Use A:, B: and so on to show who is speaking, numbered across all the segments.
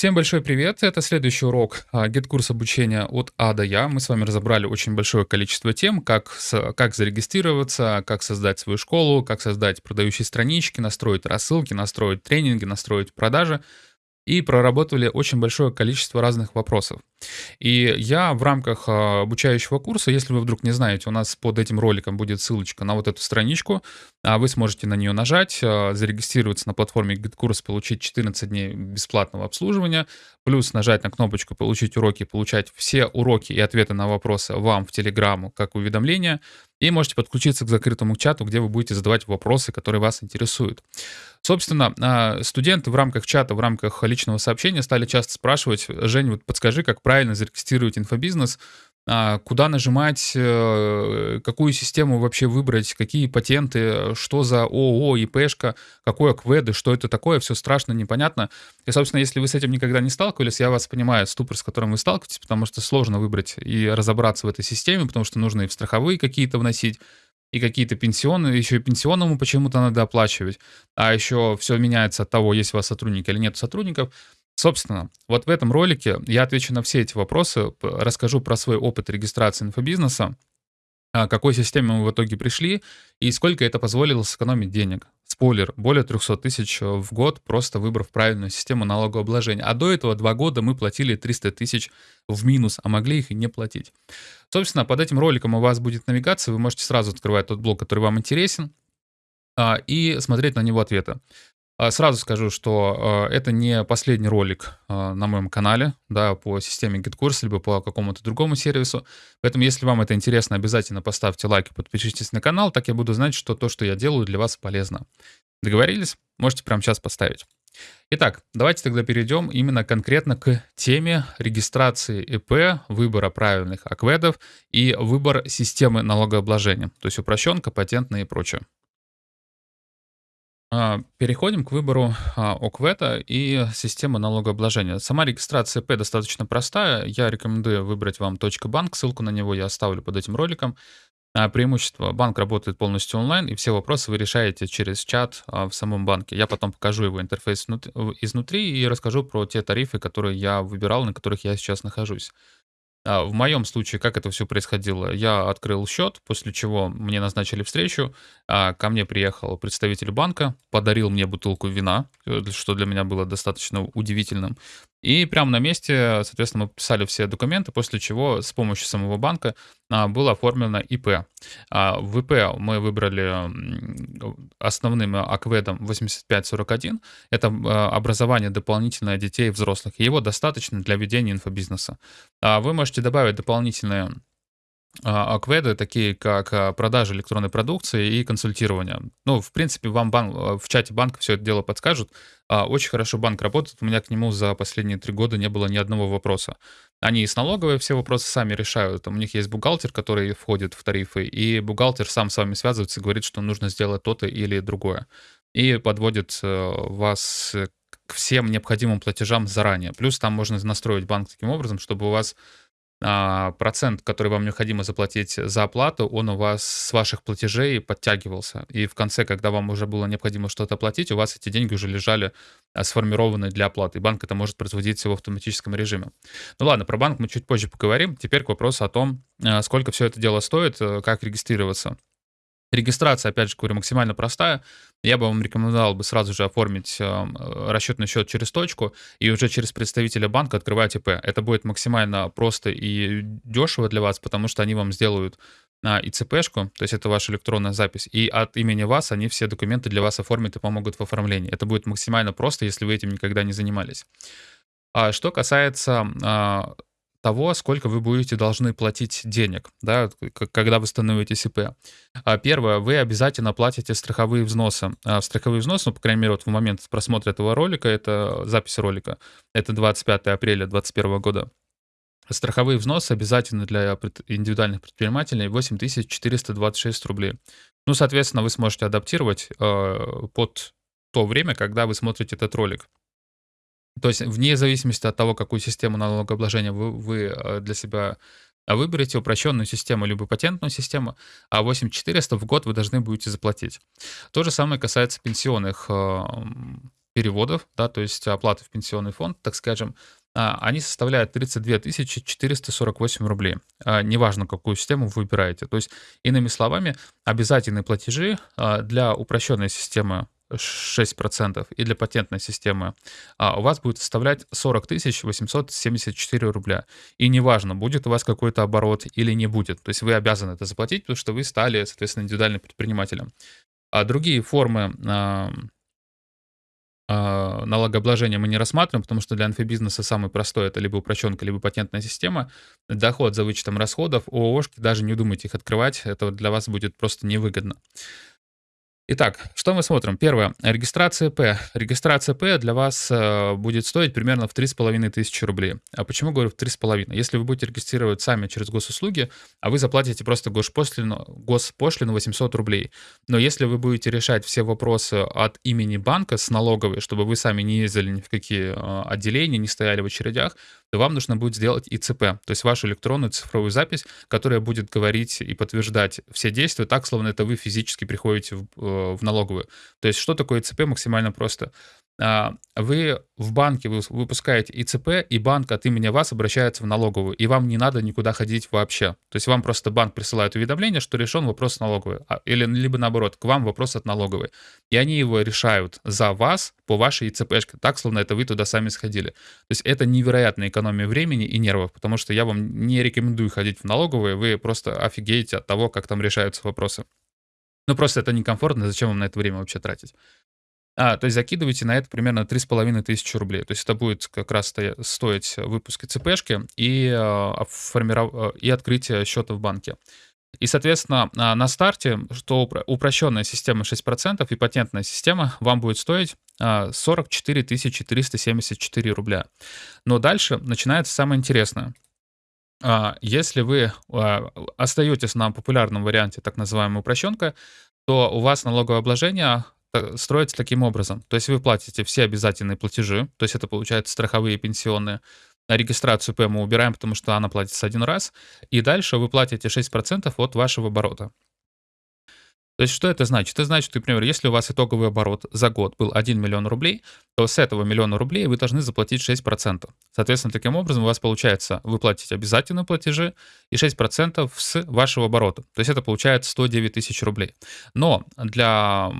A: Всем большой привет! Это следующий урок а, GetCourse обучения от А до Я. Мы с вами разобрали очень большое количество тем, как, с, как зарегистрироваться, как создать свою школу, как создать продающие странички, настроить рассылки, настроить тренинги, настроить продажи и проработали очень большое количество разных вопросов. И я в рамках а, обучающего курса, если вы вдруг не знаете, у нас под этим роликом будет ссылочка на вот эту страничку, а вы сможете на нее нажать, а, зарегистрироваться на платформе GetCourse, получить 14 дней бесплатного обслуживания, плюс нажать на кнопочку «Получить уроки», получать все уроки и ответы на вопросы вам в Телеграму как уведомления, и можете подключиться к закрытому чату, где вы будете задавать вопросы, которые вас интересуют. Собственно, а, студенты в рамках чата, в рамках личного сообщения стали часто спрашивать, Жень, вот подскажи, как правильно зарегистрировать инфобизнес, куда нажимать, э, какую систему вообще выбрать, какие патенты, что за ООО, ИПшка, какой АКВЭД, что это такое, все страшно, непонятно. И, собственно, если вы с этим никогда не сталкивались, я вас понимаю, ступор, с которым вы сталкиваетесь, потому что сложно выбрать и разобраться в этой системе, потому что нужно и в страховые какие-то вносить, и какие-то пенсионные, еще и пенсионному почему-то надо оплачивать, а еще все меняется от того, есть у вас сотрудники или нет сотрудников. Собственно, вот в этом ролике я отвечу на все эти вопросы, расскажу про свой опыт регистрации инфобизнеса, к какой системе мы в итоге пришли и сколько это позволило сэкономить денег. Спойлер, более 300 тысяч в год, просто выбрав правильную систему налогообложения. А до этого два года мы платили 300 тысяч в минус, а могли их и не платить. Собственно, под этим роликом у вас будет навигация, вы можете сразу открывать тот блок, который вам интересен, а, и смотреть на него ответы. А, сразу скажу, что э, это не последний ролик э, на моем канале, да, по системе GitKurs, либо по какому-то другому сервису. Поэтому, если вам это интересно, обязательно поставьте лайк и подпишитесь на канал, так я буду знать, что то, что я делаю, для вас полезно. Договорились? Можете прямо сейчас поставить. Итак, давайте тогда перейдем именно конкретно к теме регистрации ИП, выбора правильных акведов и выбор системы налогообложения, то есть упрощенка, патентная и прочее. А, переходим к выбору а, ОКВЭТа и системы налогообложения. Сама регистрация ИП достаточно простая. Я рекомендую выбрать вам .банк. Ссылку на него я оставлю под этим роликом. А, преимущество. Банк работает полностью онлайн, и все вопросы вы решаете через чат в самом банке. Я потом покажу его интерфейс изнутри и расскажу про те тарифы, которые я выбирал, на которых я сейчас нахожусь. А, в моем случае, как это все происходило? Я открыл счет, после чего мне назначили встречу, а, ко мне приехал представитель банка, подарил мне бутылку вина, э, что для меня было достаточно удивительным. И прямо на месте, соответственно, мы подписали все документы, после чего с помощью самого банка а, было оформлено ИП. А, в ИП мы выбрали основным акведом 8541. Это а, образование дополнительное детей и взрослых. его достаточно для ведения инфобизнеса. Вы можете добавить дополнительные акведы, такие как продажа электронной продукции и консультирование. Ну, в принципе, вам бан... в чате банка все это дело подскажут. Очень хорошо банк работает. У меня к нему за последние три года не было ни одного вопроса. Они и с налоговой все вопросы сами решают. У них есть бухгалтер, который входит в тарифы, и бухгалтер сам с вами связывается и говорит, что нужно сделать то-то или другое. И подводит э, вас к всем необходимым платежам заранее. Плюс там можно настроить банк таким образом, чтобы у вас а, процент, который вам необходимо заплатить за оплату, он у вас с ваших платежей подтягивался. И в конце, когда вам уже было необходимо что-то платить, у вас эти деньги уже лежали а, сформированы для оплаты. И банк это может производить в автоматическом режиме. Ну ладно, про банк мы чуть позже поговорим. Теперь к вопросу о том, а, сколько все это дело стоит, э, как регистрироваться. Регистрация, опять же говорю, максимально простая. Я бы вам рекомендовал бы сразу же оформить э, расчетный счет через точку и уже через представителя банка открывать ИП. Это будет максимально просто и дешево для вас, потому что они вам сделают а, ИЦПшку, то есть это ваша электронная запись, и от имени вас они все документы для вас оформят и помогут в оформлении. Это будет максимально просто, если вы этим никогда не занимались. А что касается а, того, сколько вы будете должны платить денег, да, когда вы становитесь ИП. А первое, вы обязательно платите страховые взносы. А страховые взносы, ну, по крайней мере, вот в момент просмотра этого ролика, это запись ролика, это 25 апреля 2021 года. Страховые взносы обязательны для индивидуальных предпринимателей 8426 рублей. Ну, соответственно, вы сможете адаптировать э, под то время, когда вы смотрите этот ролик. То есть вне зависимости от того, какую систему налогообложения вы, вы э, для себя выберете, упрощенную систему либо патентную систему, а 8400 в год вы должны будете заплатить. То же самое касается пенсионных, э, переводов, да, то есть оплаты в пенсионный фонд, так скажем, а, они составляют 32 448 рублей. Неважно, какую систему вы выбираете. То есть, иными словами, обязательные платежи для упрощенной системы 6% и для патентной системы у вас будет составлять 40 874 рубля. И неважно, будет у вас какой-то оборот или не будет. То есть вы обязаны это заплатить, потому что вы стали, соответственно, индивидуальным предпринимателем. А другие формы а, налогообложения мы не рассматриваем, потому что для инфобизнеса самый простой это либо упрощенка, либо патентная система. Доход за вычетом расходов, ООшки, даже не думайте их открывать, это для вас будет просто невыгодно. Итак, что мы смотрим? Первое. Регистрация П. Регистрация П для вас э, будет стоить примерно в 3,5 тысячи рублей. А почему говорю в 3,5? Если вы будете регистрировать сами через госуслуги, а вы заплатите просто госпошлину, госпошлину 800 рублей. Но если вы будете решать все вопросы от имени банка с налоговой, чтобы вы сами не ездили ни в какие э, отделения, не стояли в очередях, то вам нужно будет сделать ИЦП, то есть вашу электронную цифровую запись, которая будет говорить и подтверждать все действия так, словно это вы физически приходите в, э, в налоговую. То есть что такое ИЦП максимально просто? А, вы в банке выпускаете ИЦП, и банк от имени вас обращается в налоговую, и вам не надо никуда ходить вообще. То есть вам просто банк присылает уведомление, что решен вопрос налоговой, а, или либо наоборот, к вам вопрос от налоговой. И они его решают за вас по вашей ИЦПшке, так, словно это вы туда сами сходили. То есть это невероятная экономия времени и нервов, потому что я вам не рекомендую ходить в налоговые, вы просто офигеете от того, как там решаются вопросы. Ну, просто это некомфортно, зачем вам на это время вообще тратить? А, то есть закидываете на это примерно 3,5 тысячи рублей. То есть это будет как раз стоить выпуск ЦПшки и. А, и открытие счета в банке. И, соответственно, а, на старте, что упрощенная система 6% и патентная система вам будет стоить 44 374 рубля. Но дальше начинается самое интересное. Если вы остаетесь на популярном варианте так называемая упрощенка, то у вас налоговое обложение Э, строится таким образом. То есть вы платите все обязательные платежи, то есть это получается страховые и пенсионные. Регистрацию П мы убираем, потому что она платится один раз. И дальше вы платите 6% от вашего оборота. То есть что это значит? Это значит, например, если у вас итоговый оборот за год был 1 миллион рублей, то с этого миллиона рублей вы должны заплатить 6%. Соответственно, таким образом у вас получается, вы платите обязательные платежи и 6% с вашего оборота. То есть это получается 109 тысяч рублей. Но для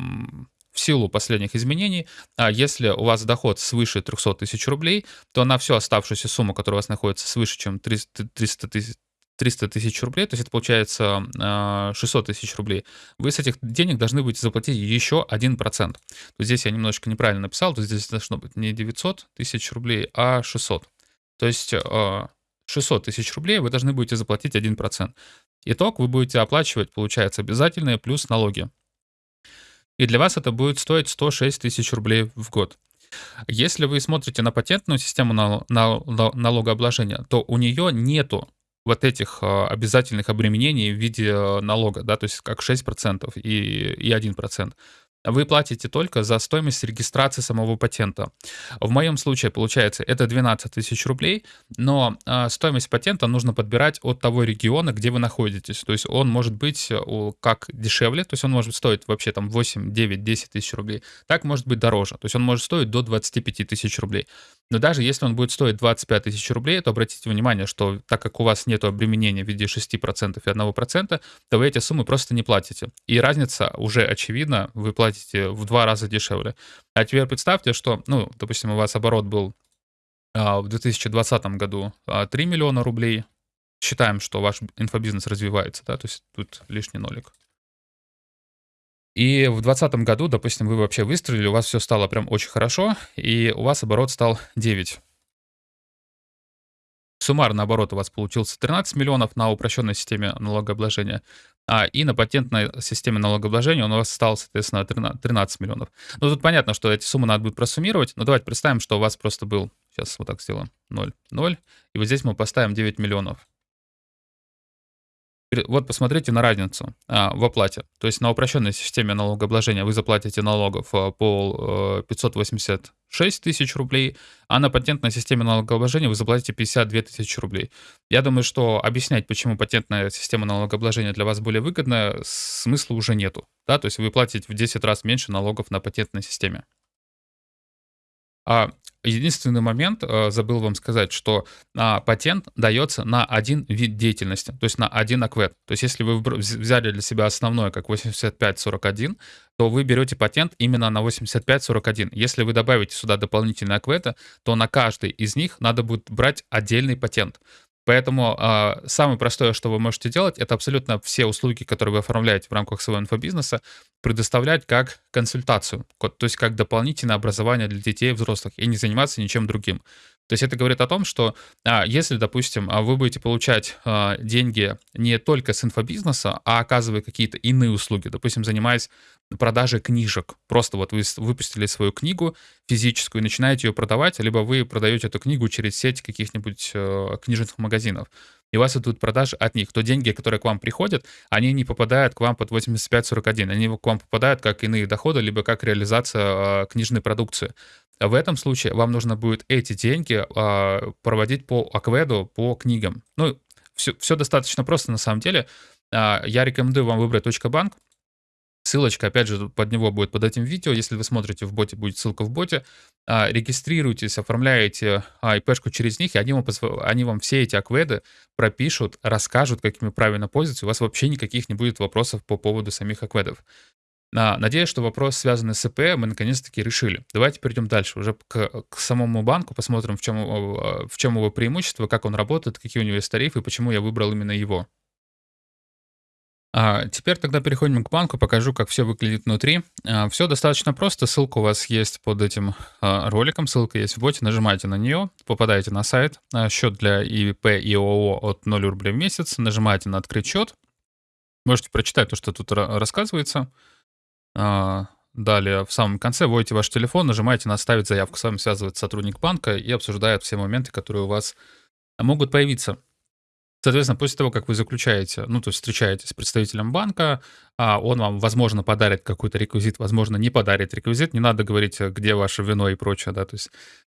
A: в силу последних изменений, а если у вас доход свыше 300 тысяч рублей, то на всю оставшуюся сумму, которая у вас находится свыше, чем 300 тысяч 300 тысяч рублей, то есть это получается 600 а, тысяч рублей, вы с этих денег должны будете заплатить еще 1%. То здесь я немножечко неправильно написал, то здесь должно быть не 900 тысяч рублей, а 600. То есть 600 а, тысяч рублей вы должны будете заплатить 1%. Итог вы будете оплачивать, получается, обязательные плюс налоги и для вас это будет стоить 106 тысяч рублей в год. Если вы смотрите на патентную систему налогообложения, то у нее нету вот этих а, обязательных обременений в виде а, налога, да, то есть как 6% и, и 1% вы платите только за стоимость регистрации самого патента. В моем случае, получается, это 12 тысяч рублей, но э, стоимость патента нужно подбирать от того региона, где вы находитесь. То есть он может быть э, как дешевле, то есть он может стоить вообще там 8, 9, 10 тысяч рублей, так может быть дороже. То есть он может стоить до 25 тысяч рублей. Но даже если он будет стоить 25 тысяч рублей, то обратите внимание, что так как у вас нет обременения в виде 6% и 1%, то вы эти суммы просто не платите. И разница уже очевидна, вы платите в два раза дешевле. А теперь представьте, что, ну, допустим, у вас оборот был а, в 2020 году 3 а, миллиона рублей. Считаем, что ваш инфобизнес развивается, да, то есть тут лишний нолик. И в 2020 году, допустим, вы вообще выстрелили, у вас все стало прям очень хорошо, и у вас оборот стал 9. Суммарно оборот у вас получился 13 миллионов на упрощенной системе налогообложения, а и на патентной системе налогообложения у вас стало, соответственно, 13 миллионов. Ну, тут понятно, что эти суммы надо будет просуммировать, но давайте представим, что у вас просто был, сейчас вот так сделаем, 0, 0, и вот здесь мы поставим 9 миллионов вот посмотрите на разницу а, в оплате. То есть на упрощенной системе налогообложения вы заплатите налогов а, по 586 э, тысяч рублей, а на патентной системе налогообложения вы заплатите 52 тысячи рублей. Я думаю, что объяснять, почему патентная система налогообложения для вас более выгодная, смысла уже нету. Да? То есть вы платите в 10 раз меньше налогов на патентной системе. А, единственный момент, э, забыл вам сказать, что, а, патент даётся на один вид деятельности, то есть на один АКВЭД. То есть если вы взяли для себя основной как 8541, то вы берёте патент именно на 8541. Если вы добавите сюда дополнительные АКВЭДы, то на каждый из них надо будет брать отдельный патент. Поэтому, а, самое простое, что вы можете делать, это абсолютно все услуги, которые вы оформляете в рамках своего инфобизнеса, предоставлять как консультацию, то есть как дополнительное образование для детей и взрослых, и не заниматься ничем другим. То есть это говорит о том, что, а, если, допустим, а, вы будете получать, а, деньги не только с инфобизнеса, а оказывая какие-то иные услуги, допустим, занимаясь продажей книжек. Просто вот вы выпустили свою книгу физическую и начинаете её продавать, либо вы продаёте эту книгу через сеть каких-нибудь, э, книжных магазинов, и у вас идут продажи от них, то деньги, которые к вам приходят, они не попадают к вам под 8541, они к вам попадают как иные доходы, либо как реализация, а, книжной продукции. В этом случае вам нужно будет эти деньги, а, проводить по АКВЭДу, по книгам. Ну, всё всё достаточно просто на самом деле. А, я рекомендую вам выбрать "Точка.банк". Ссылочка, опять же, под него будет под этим видео. Если вы смотрите в боте, будет ссылка в боте. А, регистрируйтесь, оформляете, а, ИПшку через них, и они вам они вам все эти АКВЭДы пропишут, расскажут, как ими правильно пользоваться. У вас вообще никаких не будет вопросов по поводу самих АКВЭДов. А, надеюсь, что вопрос, связанный с ИП, мы наконец-таки решили. Давайте перейдем дальше, уже к к самому банку, посмотрим, в чём, а, в чём его преимущество, как он работает, какие у него есть тарифы, почему я выбрал именно его. А, теперь тогда переходим к банку, покажу, как всё выглядит внутри. А, всё достаточно просто, ссылка у вас есть под этим, а, роликом, ссылка есть в боте, нажимаете на неё, попадаете на сайт, а, счёт для ИП и ООО от 0 рублей в месяц, нажимаете на "Открыть счёт". Можете прочитать то, что тут ра рассказывается. А, далее в самом конце вводите ваш телефон, нажимаете на "Оставить заявку". С вами связывается сотрудник банка и обсуждает все моменты, которые у вас могут появиться. Соответственно, после того, как вы заключаете, ну, то есть встречаетесь с представителем банка, а, он вам, возможно, подарит какой-то реквизит, возможно, не подарит реквизит. Не надо говорить, э, где ваше вино и прочее, да, то есть,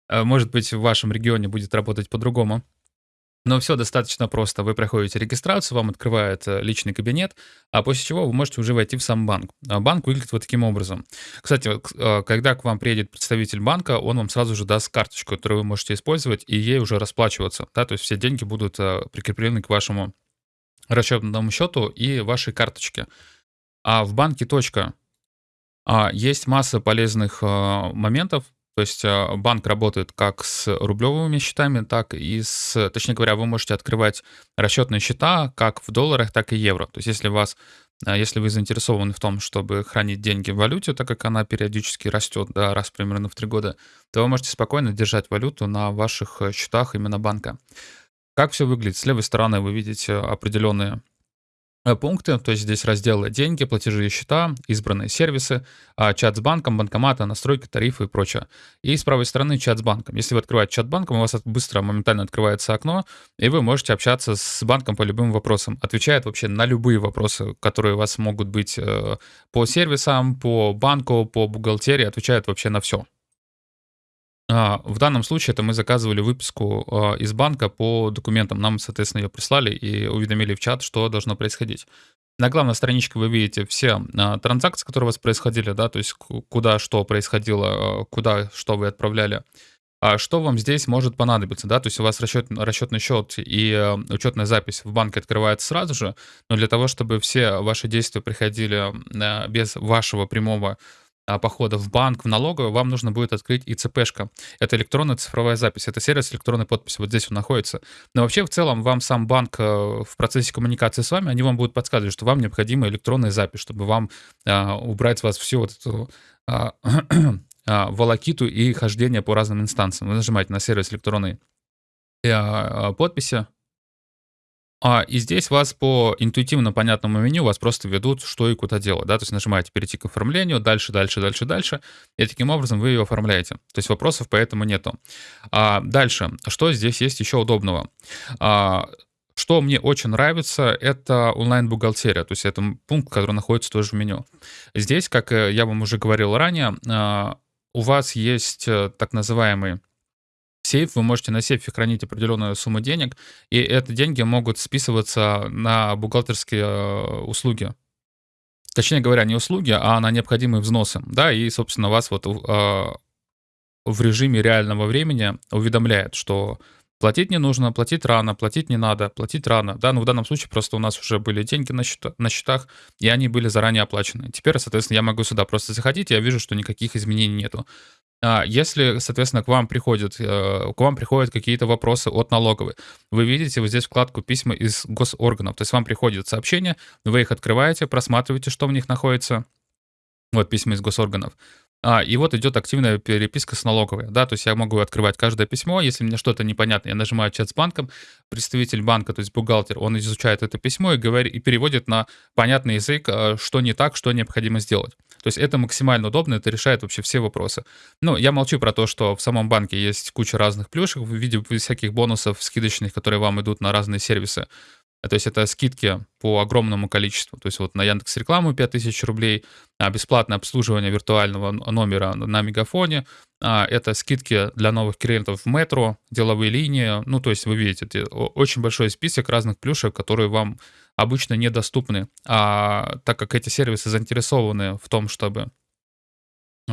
A: э, может быть, в вашем регионе будет работать по-другому. Но всё достаточно просто. Вы проходите регистрацию, вам открывает, э, личный кабинет, а после чего вы можете уже войти в сам банк. А банк выглядит вот таким образом. Кстати, а, когда к вам приедет представитель банка, он вам сразу же даст карточку, которую вы можете использовать, и ей уже расплачиваться, да, то есть все деньги будут, а, прикреплены к вашему расчетному счету и вашей карточке. А в банке "Точка", а, есть масса полезных, моментов. То есть, а, банк работает как с рублевыми счетами, так и с точнее говоря, вы можете открывать расчетные счета как в долларах, так и евро. То есть если вас а, если вы заинтересованы в том, чтобы хранить деньги в валюте, так как она периодически растет, да, раз примерно в 3 года, то вы можете спокойно держать валюту на ваших, э, счетах именно банка. Как всё выглядит? С левой стороны вы видите определенные пункты, то есть здесь разделы "Деньги", "Платежи и счета", "Избранные сервисы", а, чат с банком, банкоматы, настройки, тарифы и прочее. И с правой стороны чат с банком. Если вы открываете чат банком, у вас быстро, моментально открывается окно, и вы можете общаться с банком по любым вопросам. Отвечает вообще на любые вопросы, которые у вас могут быть, э, по сервисам, по банку, по бухгалтерии, отвечает вообще на всё. А, в данном случае это мы заказывали выписку, а, из банка по документам. Нам, соответственно, её прислали и уведомили в чат, что должно происходить. На главной страничке вы видите все, а, транзакции, которые у вас происходили, да, то есть ку куда что происходило, куда что вы отправляли. А что вам здесь может понадобиться, да, то есть у вас расчет расчетный счет и учетная запись в банке открывается сразу же, но для того, чтобы все ваши действия приходили, без вашего прямого похода в банк, в налоговую, вам нужно будет открыть ИЦПшка. Это электронная цифровая запись, это сервис электронной подписи, вот здесь он находится. Но вообще, в целом, вам сам банк, э, в процессе коммуникации с вами, они вам будут подсказывать, что вам необходима электронная запись, чтобы вам, а, убрать с вас всю вот эту, а, а, волокиту и хождение по разным инстанциям. Вы нажимаете на сервис электронной, а, подписи. А, и здесь вас по интуитивно понятному меню вас просто ведут, что и куда делать, да. То есть нажимаете "Перейти к оформлению", дальше дальше дальше дальше, и таким образом вы её оформляете. То есть вопросов поэтому нету. А, дальше. Что здесь есть ещё удобного? А, что мне очень нравится- это онлайн-бухгалтерия. То есть это, пункт, который находится тоже в меню. Здесь, как, э, я вам уже говорил ранее, а, у вас есть, э, так называемый сейф. Вы можете на сейфе хранить определенную сумму денег, и это деньги могут списываться на бухгалтерские, э, услуги. Точнее говоря, не услуги, а на необходимые взносы, да, и, собственно, вас вот, а в режиме реального времени уведомляет, что платить не нужно, платить рано, платить не надо, платить рано. Да, но в данном случае просто у нас уже были деньги на, счета, на счетах, и они были заранее оплачены. Теперь, соответственно, я могу сюда просто заходить, и я вижу, что никаких изменений нету. А если, соответственно, к вам приходят, э, к вам приходят какие-то вопросы от налоговой, вы видите вот здесь вкладку «Письма из госорганов», то есть вам приходят сообщения, вы их открываете, просматриваете, что в них находится, вот письма из госорганов. А, и вот идет активная переписка с налоговой, да, то есть я могу открывать каждое письмо, если мне что-то непонятно, я нажимаю чат с банком, представитель банка, то есть бухгалтер, он изучает это письмо и, говорит, и переводит на понятный язык, а, что не так, что необходимо сделать. То есть это максимально удобно, это решает вообще все вопросы. Ну, я молчу про то, что в самом банке есть куча разных плюшек в виде всяких бонусов скидочных, которые вам идут на разные сервисы. То есть это скидки по огромному количеству. То есть вот на Яндекс рекламу 5000 рублей, а бесплатное обслуживание виртуального номера на Мегафоне, а, это скидки для новых клиентов в метро, деловые линии. Ну, то есть вы видите, очень большой список разных плюшек, которые вам обычно недоступны. А так как эти сервисы заинтересованы в том, чтобы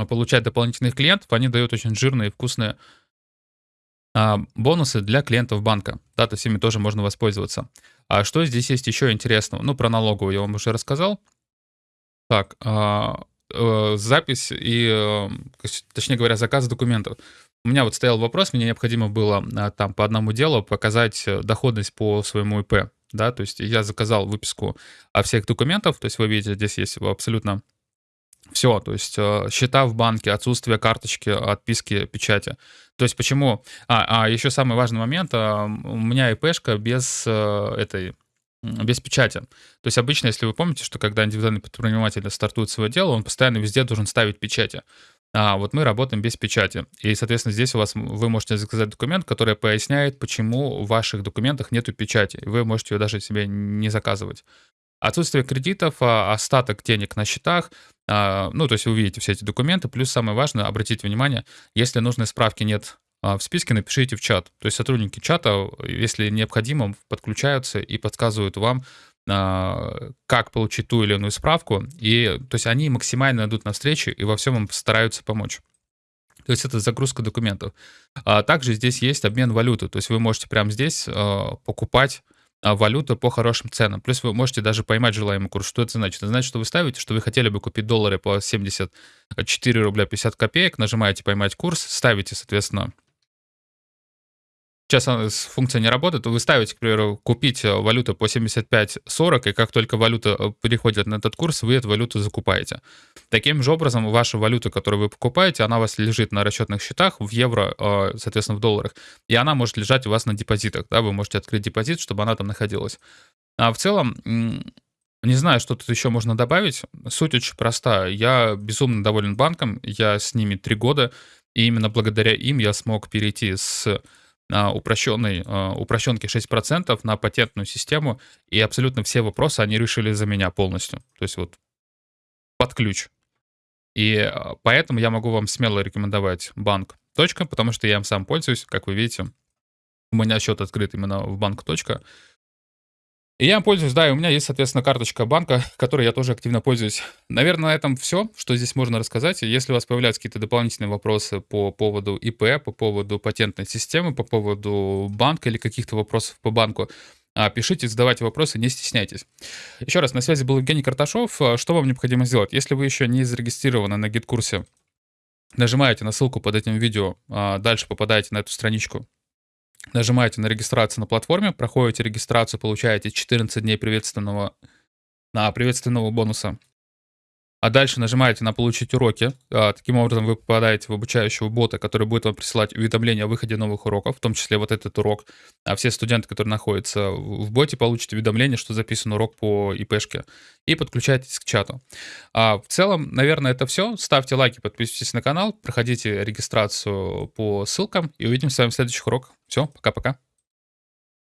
A: получать дополнительных клиентов, они дают очень жирные и вкусные а, бонусы для клиентов банка. Да, то есть ими тоже можно воспользоваться. А что здесь есть еще интересного? Ну, про налоговую я вам уже рассказал. Так, а, э, запись и, э, точнее говоря, заказ документов. У меня вот стоял вопрос, мне необходимо было а, там по одному делу показать э, доходность по своему ИП. Да, то есть я заказал выписку всех документов, то есть вы видите, здесь есть абсолютно все, то есть э, счета в банке, отсутствие карточки, отписки, печати. То есть почему... А, а еще самый важный момент, а, у меня ИПшка без э, этой без печати. То есть обычно, если вы помните, что когда индивидуальный предприниматель стартует свое дело, он постоянно везде должен ставить печати. А вот мы работаем без печати. И, соответственно, здесь у вас вы можете заказать документ, который поясняет, почему в ваших документах нету печати. Вы можете ее даже себе не заказывать. Отсутствие кредитов, а, остаток денег на счетах, ну, то есть вы увидите все эти документы. Плюс самое важное, обратите внимание, если нужной справки нет а, в списке, напишите в чат. То есть сотрудники чата, если необходимо, подключаются и подсказывают вам, как получить ту или иную справку. И, то есть они максимально идут навстречу и во всем вам стараются помочь. То есть это загрузка документов. А также здесь есть обмен валюты. То есть вы можете прямо здесь покупать а, валюту по хорошим ценам. Плюс вы можете даже поймать желаемый курс. Что это значит? Это значит, что вы ставите, что вы хотели бы купить доллары по 74 рубля 50 копеек, нажимаете «Поймать курс», ставите, соответственно, сейчас функция не работает, вы ставите, к примеру, купить э, валюту по 75.40, и как только валюта э, переходит на этот курс, вы эту валюту закупаете. Таким же образом, ваша валюта, которую вы покупаете, она у вас лежит на расчетных счетах в евро, э, соответственно, в долларах, и она может лежать у вас на депозитах. Да? Вы можете открыть депозит, чтобы она там находилась. А в целом, не знаю, что тут еще можно добавить. Суть очень простая. Я безумно доволен банком, я с ними три года, и именно благодаря им я смог перейти с упрощенной, упрощенки 6% на патентную систему, и абсолютно все вопросы они решили за меня полностью. То есть вот под ключ. И а, поэтому я могу вам смело рекомендовать банк точка, потому что я им сам пользуюсь, как вы видите. У меня счет открыт именно в банк точка. И я пользуюсь, да, и у меня есть, соответственно, карточка банка, которой я тоже активно пользуюсь. Наверное, на этом все, что здесь можно рассказать. Если у вас появляются какие-то дополнительные вопросы по поводу ИП, по поводу патентной системы, по поводу банка или каких-то вопросов по банку, а, пишите, задавайте вопросы, не стесняйтесь. Еще раз, на связи был Евгений Карташов. А, что вам необходимо сделать? Если вы еще не зарегистрированы на гид-курсе, нажимаете на ссылку под этим видео, а, дальше попадаете на эту страничку Нажимаете на регистрацию на платформе, проходите регистрацию, получаете 14 дней приветственного, на приветственного бонуса. А дальше нажимаете на «Получить уроки». А, таким образом вы попадаете в обучающего бота, который будет вам присылать уведомления о выходе новых уроков, в том числе вот этот урок. А все студенты, которые находятся в боте, получат уведомление, что записан урок по ИПшке. И подключайтесь к чату. А в целом, наверное, это все. Ставьте лайки, подписывайтесь на канал, проходите регистрацию по ссылкам и увидимся с вами в следующих уроках. Все, пока-пока.